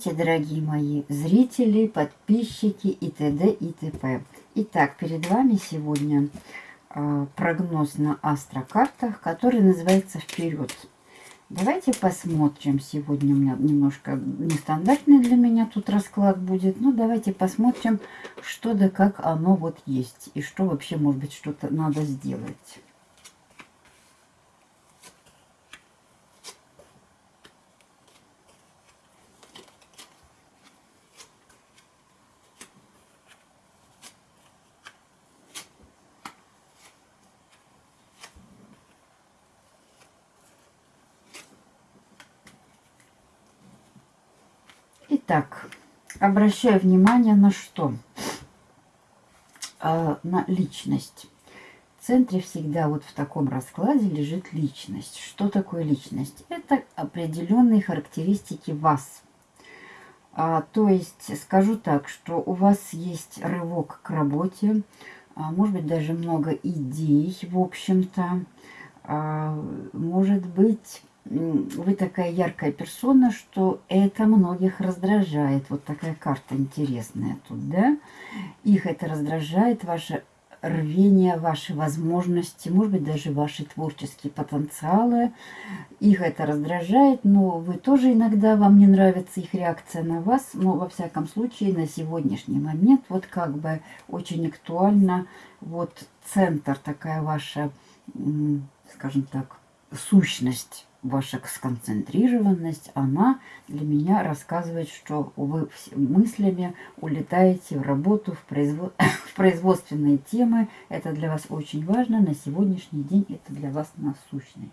Здравствуйте, дорогие мои зрители, подписчики и т.д. и т.п. Итак, перед вами сегодня э, прогноз на астрокартах, который называется «Вперед». Давайте посмотрим. Сегодня у меня немножко нестандартный для меня тут расклад будет. Но давайте посмотрим, что да как оно вот есть. И что вообще, может быть, что-то надо сделать. Итак, обращаю внимание на что? А, на личность. В центре всегда вот в таком раскладе лежит личность. Что такое личность? Это определенные характеристики вас. А, то есть, скажу так, что у вас есть рывок к работе, а, может быть, даже много идей, в общем-то. А, может быть, вы такая яркая персона, что это многих раздражает. Вот такая карта интересная тут, да? Их это раздражает, ваше рвение, ваши возможности, может быть, даже ваши творческие потенциалы. Их это раздражает, но вы тоже иногда, вам не нравится их реакция на вас. Но, во всяком случае, на сегодняшний момент, вот как бы очень актуально, вот центр, такая ваша, скажем так, сущность ваша сконцентрированность, она для меня рассказывает, что вы мыслями улетаете в работу, в, производ... в производственные темы. Это для вас очень важно. На сегодняшний день это для вас насущный.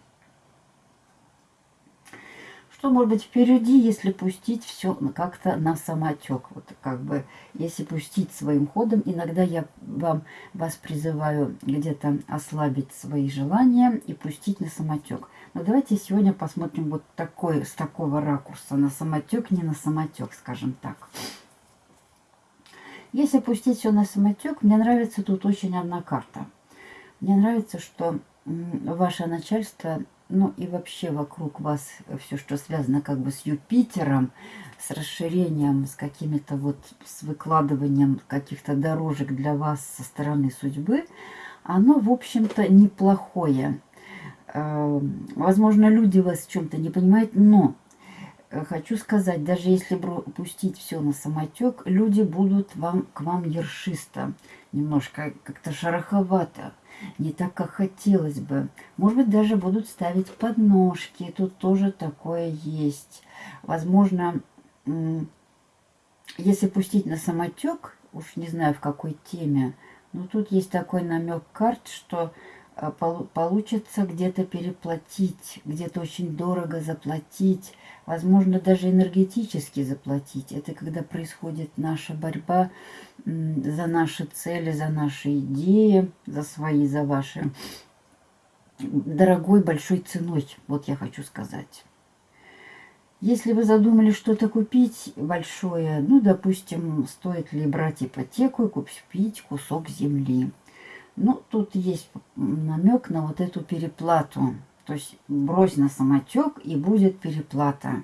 Что может быть впереди, если пустить все как-то на самотек? Вот как бы, если пустить своим ходом, иногда я вам, вас призываю где-то ослабить свои желания и пустить на самотек. Но давайте сегодня посмотрим вот такой, с такого ракурса, на самотек, не на самотек, скажем так. Если пустить все на самотек, мне нравится тут очень одна карта. Мне нравится, что ваше начальство ну и вообще вокруг вас все, что связано как бы с Юпитером, с расширением, с какими-то вот, с выкладыванием каких-то дорожек для вас со стороны судьбы, оно, в общем-то, неплохое. Эм, возможно, люди вас в чем-то не понимают, но э, хочу сказать, даже если пустить все на самотек, люди будут вам, к вам ершисто, немножко как-то шероховато не так, как хотелось бы. Может быть, даже будут ставить подножки. Тут тоже такое есть. Возможно, если пустить на самотек, уж не знаю в какой теме, но тут есть такой намек карт, что получится где-то переплатить, где-то очень дорого заплатить, возможно, даже энергетически заплатить. Это когда происходит наша борьба за наши цели, за наши идеи, за свои, за ваши дорогой большой ценой, вот я хочу сказать. Если вы задумали что-то купить большое, ну, допустим, стоит ли брать ипотеку и купить кусок земли – ну, тут есть намек на вот эту переплату. То есть брось на самотек и будет переплата.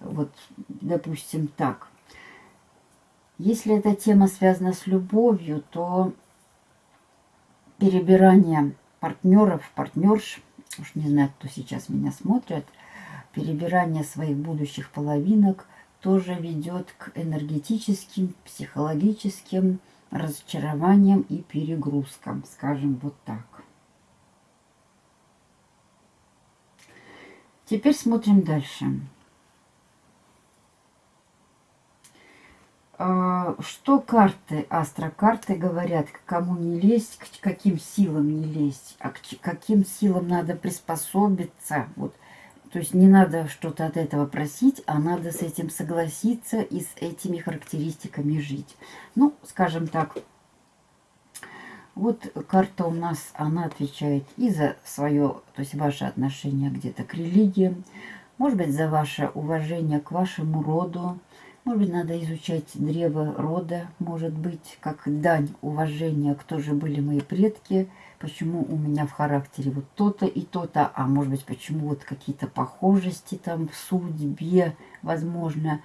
Вот, допустим, так. Если эта тема связана с любовью, то перебирание партнеров, партнерш, уж не знаю, кто сейчас меня смотрит, перебирание своих будущих половинок тоже ведет к энергетическим, психологическим, разочарованием и перегрузкам, скажем вот так. Теперь смотрим дальше. А, что карты, астрокарты говорят, к кому не лезть, к каким силам не лезть, а к каким силам надо приспособиться. Вот то есть не надо что-то от этого просить, а надо с этим согласиться и с этими характеристиками жить. Ну, скажем так, вот карта у нас, она отвечает и за свое, то есть ваше отношение где-то к религии, может быть, за ваше уважение к вашему роду, может быть, надо изучать древо рода, может быть, как дань уважения, кто же были мои предки, почему у меня в характере вот то-то и то-то, а может быть, почему вот какие-то похожести там в судьбе, возможно.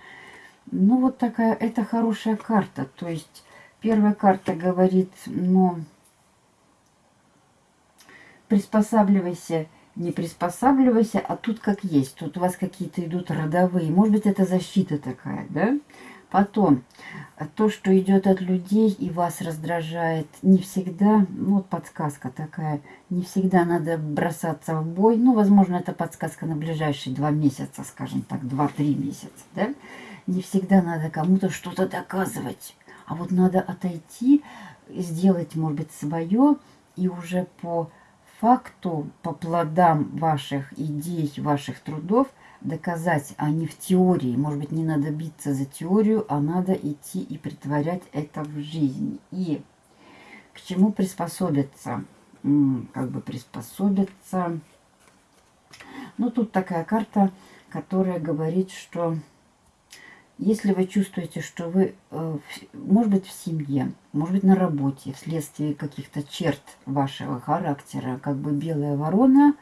Ну, вот такая, это хорошая карта. То есть, первая карта говорит, ну, приспосабливайся, не приспосабливайся, а тут как есть. Тут у вас какие-то идут родовые. Может быть, это защита такая, да? Потом, то, что идет от людей и вас раздражает, не всегда, ну вот подсказка такая, не всегда надо бросаться в бой. Ну, возможно, это подсказка на ближайшие два месяца, скажем так, два-три месяца, да? Не всегда надо кому-то что-то доказывать. А вот надо отойти, сделать, может быть, свое, и уже по факту, по плодам ваших идей, ваших трудов – доказать, а не в теории. Может быть, не надо биться за теорию, а надо идти и притворять это в жизнь. И к чему приспособиться? Как бы приспособиться. Ну, тут такая карта, которая говорит, что если вы чувствуете, что вы, э, может быть, в семье, может быть, на работе, вследствие каких-то черт вашего характера, как бы белая ворона,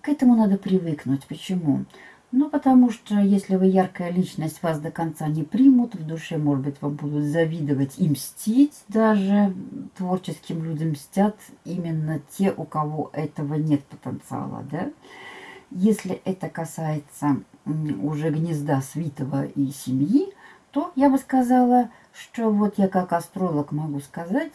к этому надо привыкнуть. Почему? Ну, потому что если вы яркая личность, вас до конца не примут, в душе, может быть, вам будут завидовать и мстить даже. Творческим людям мстят именно те, у кого этого нет потенциала, да. Если это касается уже гнезда свитого и семьи, то я бы сказала, что вот я как астролог могу сказать,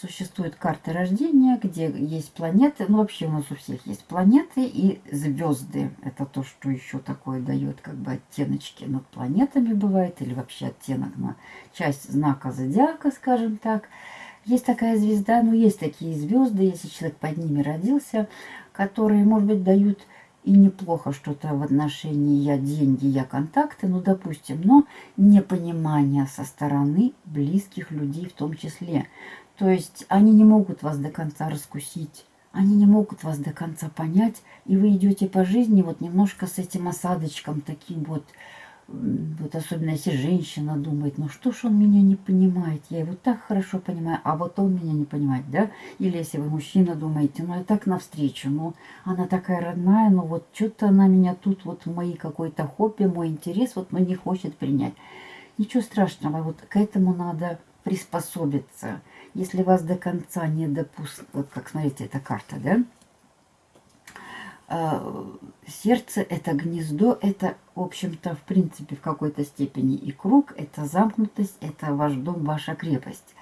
Существуют карты рождения, где есть планеты. Ну, вообще у нас у всех есть планеты и звезды. Это то, что еще такое дает как бы оттеночки над планетами бывает. Или вообще оттенок на часть знака зодиака, скажем так. Есть такая звезда, ну, есть такие звезды, если человек под ними родился, которые, может быть, дают и неплохо что-то в отношении я деньги, я контакты, ну, допустим, но непонимание со стороны близких людей в том числе. То есть они не могут вас до конца раскусить, они не могут вас до конца понять, и вы идете по жизни вот немножко с этим осадочком таким вот, вот особенно если женщина думает, ну что ж он меня не понимает, я его так хорошо понимаю, а вот он меня не понимает, да? Или если вы мужчина думаете, ну я так навстречу, ну она такая родная, ну вот что-то она меня тут вот мои какой-то хобби, мой интерес вот не хочет принять. Ничего страшного, вот к этому надо приспособиться если вас до конца не допустят, вот как смотрите, эта карта, да? А, сердце – это гнездо, это, в общем-то, в принципе, в какой-то степени и круг, это замкнутость, это ваш дом, ваша крепость.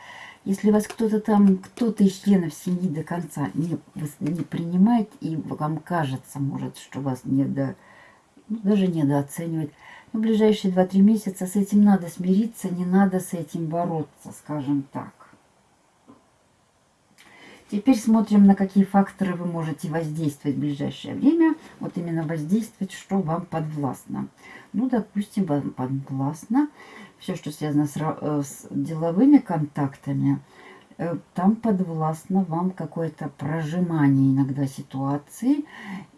Если вас кто-то там, кто-то из членов семьи до конца не, не принимает, и вам кажется, может, что вас недо, ну, даже недооценивает, в ближайшие 2-3 месяца с этим надо смириться, не надо с этим бороться, скажем так. Теперь смотрим, на какие факторы вы можете воздействовать в ближайшее время. Вот именно воздействовать, что вам подвластно. Ну, допустим, вам подвластно все, что связано с, э, с деловыми контактами. Э, там подвластно вам какое-то прожимание иногда ситуации.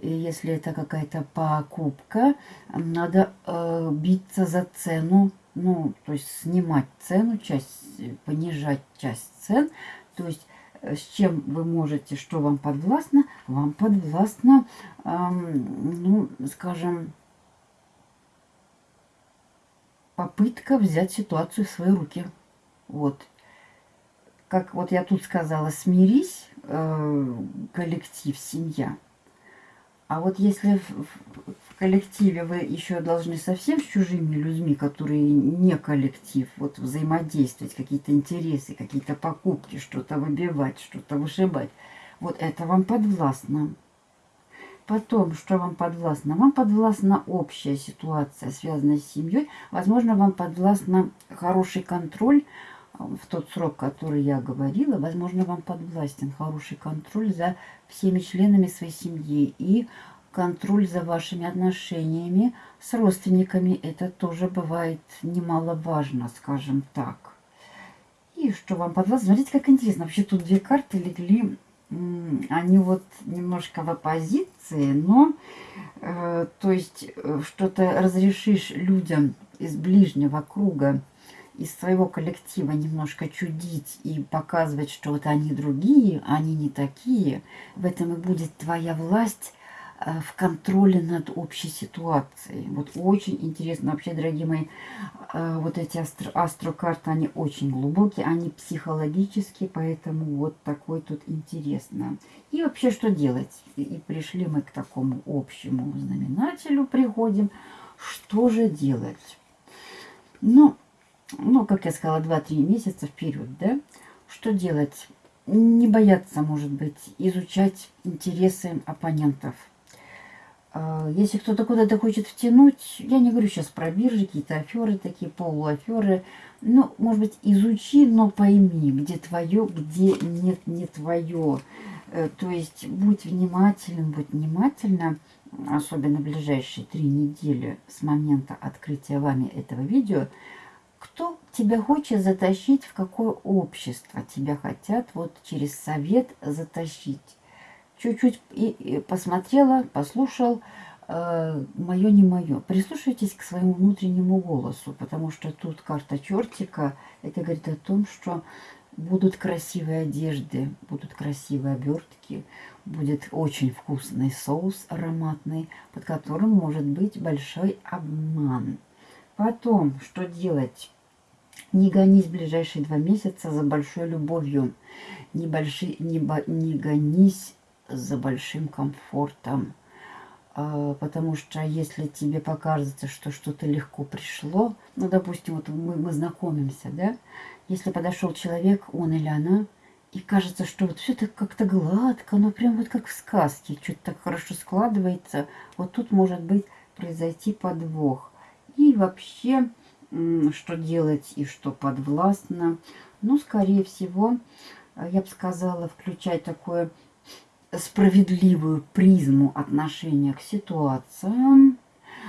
И если это какая-то покупка, надо э, биться за цену ну, то есть снимать цену, часть, понижать часть цен, то есть с чем вы можете, что вам подвластно, вам подвластно, эм, ну, скажем, попытка взять ситуацию в свои руки. Вот. Как вот я тут сказала, смирись, э, коллектив, семья. А вот если в, в коллективе вы еще должны совсем с чужими людьми, которые не коллектив, вот взаимодействовать, какие-то интересы, какие-то покупки, что-то выбивать, что-то вышибать, вот это вам подвластно. Потом, что вам подвластно? Вам подвластна общая ситуация, связанная с семьей. Возможно, вам подвластна хороший контроль в тот срок, который я говорила, возможно, вам подвластен хороший контроль за всеми членами своей семьи и контроль за вашими отношениями с родственниками. Это тоже бывает немаловажно, скажем так. И что вам подвластно? Смотрите, как интересно. Вообще тут две карты легли, они вот немножко в оппозиции, но, э, то есть, э, что-то разрешишь людям из ближнего круга из своего коллектива немножко чудить и показывать, что вот они другие, они не такие, в этом и будет твоя власть, в контроле над общей ситуацией. Вот очень интересно. Вообще, дорогие мои, э, вот эти астро астрокарты, они очень глубокие, они психологические, поэтому вот такой тут интересно. И вообще, что делать? И пришли мы к такому общему знаменателю, приходим. Что же делать? Ну, ну, как я сказала, 2-3 месяца вперед, да? Что делать? Не бояться, может быть, изучать интересы оппонентов. А, если кто-то куда-то хочет втянуть, я не говорю сейчас про биржи, какие-то аферы такие, полуаферы. Ну, может быть, изучи, но пойми, где твое, где нет, не твое. Э, то есть, будь внимателен, будь внимательна, особенно ближайшие три недели с момента открытия вами этого видео – кто тебя хочет затащить, в какое общество тебя хотят вот через совет затащить. Чуть-чуть и, посмотрела, послушал, э, мое не мое. Прислушайтесь к своему внутреннему голосу, потому что тут карта чертика, это говорит о том, что будут красивые одежды, будут красивые обертки, будет очень вкусный соус ароматный, под которым может быть большой обман. Потом, что делать? Не гонись ближайшие два месяца за большой любовью. Не, больши, не гонись за большим комфортом. А, потому что если тебе покажется, что что-то легко пришло, ну, допустим, вот мы, мы знакомимся, да, если подошел человек, он или она, и кажется, что вот все так как-то гладко, ну, прям вот как в сказке, что-то так хорошо складывается, вот тут может быть произойти подвох. И вообще, что делать и что подвластно. Ну, скорее всего, я бы сказала, включать такую справедливую призму отношения к ситуациям,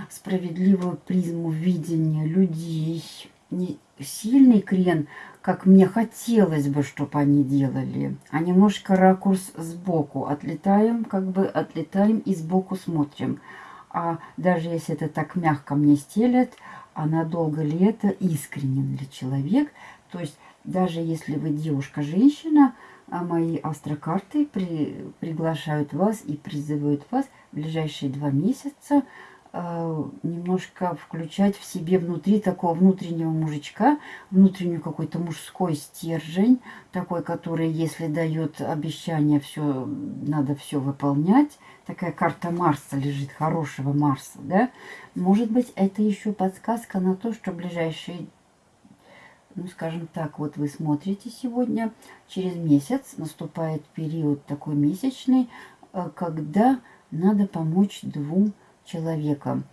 справедливую призму видения людей, не сильный крен, как мне хотелось бы, чтобы они делали, а немножко ракурс сбоку. Отлетаем, как бы отлетаем и сбоку смотрим. А даже если это так мягко мне стелят, а надолго ли это, искренен ли человек. То есть даже если вы девушка-женщина, а мои астрокарты при, приглашают вас и призывают вас в ближайшие два месяца э, немножко включать в себе внутри такого внутреннего мужичка, внутреннюю какой-то мужской стержень, такой, который, если дает обещание, все надо все выполнять, такая карта Марса лежит, хорошего Марса, да, может быть, это еще подсказка на то, что ближайшие, ну, скажем так, вот вы смотрите сегодня, через месяц наступает период такой месячный, э, когда надо помочь двум человекам,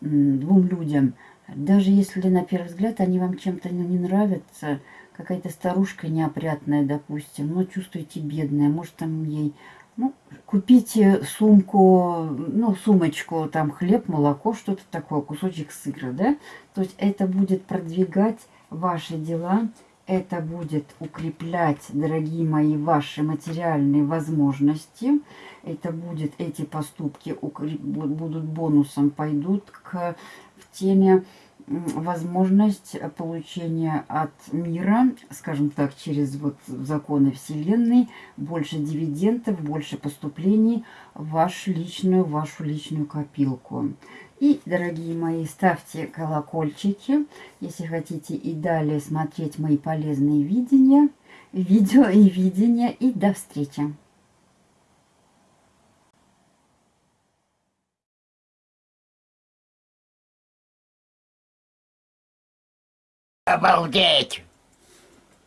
двум людям. Даже если на первый взгляд они вам чем-то не нравятся, какая-то старушка неопрятная, допустим, но чувствуете бедная, может там ей ну, купите сумку, ну, сумочку, там хлеб, молоко, что-то такое, кусочек сыра, да? То есть это будет продвигать ваши дела, это будет укреплять, дорогие мои, ваши материальные возможности. Это будет, эти поступки будут бонусом, пойдут к, в теме возможность получения от мира, скажем так, через вот законы Вселенной, больше дивидендов, больше поступлений в вашу личную, вашу личную копилку. И, дорогие мои, ставьте колокольчики, если хотите и далее смотреть мои полезные видения, видео и видения. И до встречи! Обалдеть!